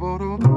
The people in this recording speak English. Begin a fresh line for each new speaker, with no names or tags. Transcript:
ba ba